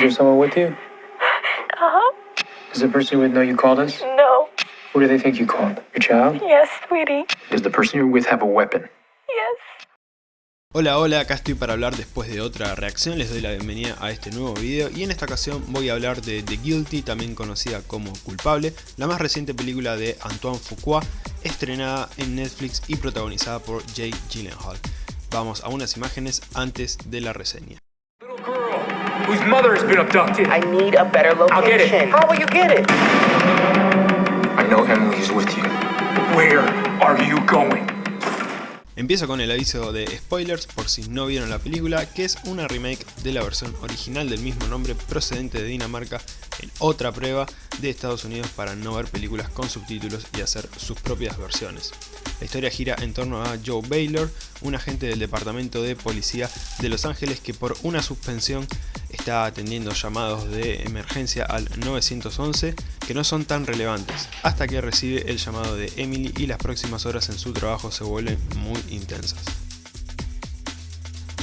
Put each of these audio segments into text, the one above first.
there someone with you? Uh-huh. Does the person you're with know you called us? No. Who do they think you called? Your child? Yes, sweetie. Does the person you're with have a weapon? Yes. Hola, hola, acá estoy para hablar después de otra reacción, les doy la bienvenida a este nuevo video y en esta ocasión voy a hablar de The Guilty, también conocida como Culpable, la más reciente película de Antoine Fuqua, estrenada en Netflix y protagonizada por Jake Gyllenhaal. Vamos a unas imágenes antes de la reseña. Whose mother has been abducted. I need a better location. I'll get it. How will you get it? I know Emily is with you. Where are you going? Empiezo con el aviso de spoilers por si no vieron la película, que es una remake de la versión original del mismo nombre procedente de Dinamarca en otra prueba de Estados Unidos para no ver películas con subtítulos y hacer sus propias versiones. La historia gira en torno a Joe Baylor, un agente del departamento de policía de Los Ángeles que por una suspensión está atendiendo llamados de emergencia al 911 que no son tan relevantes, hasta que recibe el llamado de Emily y las próximas horas en su trabajo se vuelven muy intensas.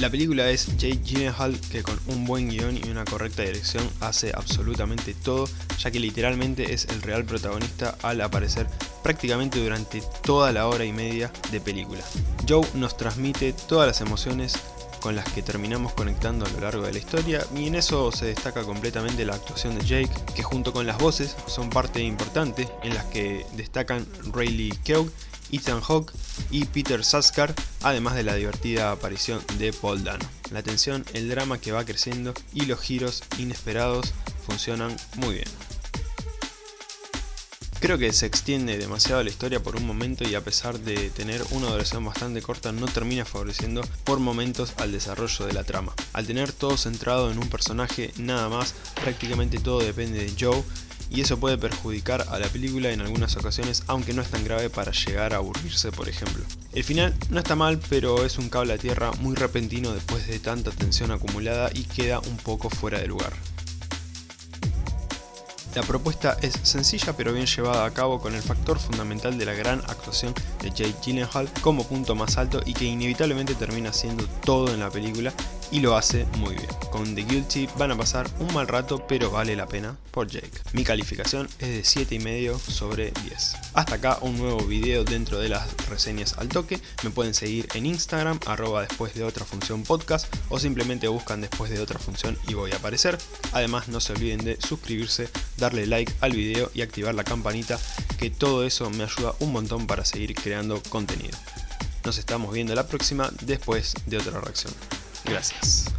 La película es Jake Gyllenhaal que con un buen guion y una correcta dirección hace absolutamente todo, ya que literalmente es el real protagonista al aparecer prácticamente durante toda la hora y media de película. Joe nos transmite todas las emociones con las que terminamos conectando a lo largo de la historia y en eso se destaca completamente la actuación de Jake, que junto con las voces son parte importante en las que destacan Rayleigh Keough Ethan Hawke y Peter Saskar, además de la divertida aparición de Paul Dano. La tensión, el drama que va creciendo y los giros inesperados funcionan muy bien. Creo que se extiende demasiado la historia por un momento y a pesar de tener una duración bastante corta no termina favoreciendo por momentos al desarrollo de la trama. Al tener todo centrado en un personaje nada más, prácticamente todo depende de Joe y eso puede perjudicar a la película en algunas ocasiones aunque no es tan grave para llegar a aburrirse por ejemplo. El final no está mal pero es un cable a tierra muy repentino después de tanta tensión acumulada y queda un poco fuera de lugar. La propuesta es sencilla pero bien llevada a cabo con el factor fundamental de la gran actuación de Jake Gyllenhaal como punto más alto y que inevitablemente termina siendo todo en la película y lo hace muy bien. Con The Guilty van a pasar un mal rato pero vale la pena por Jake. Mi calificación es de 7,5 sobre 10. Hasta acá un nuevo video dentro de las reseñas al toque. Me pueden seguir en Instagram arroba después de otra función podcast o simplemente buscan después de otra función y voy a aparecer. Además no se olviden de suscribirse, darle like al video y activar la campanita que todo eso me ayuda un montón para seguir creando contenido. Nos estamos viendo la próxima después de otra reacción. Gracias.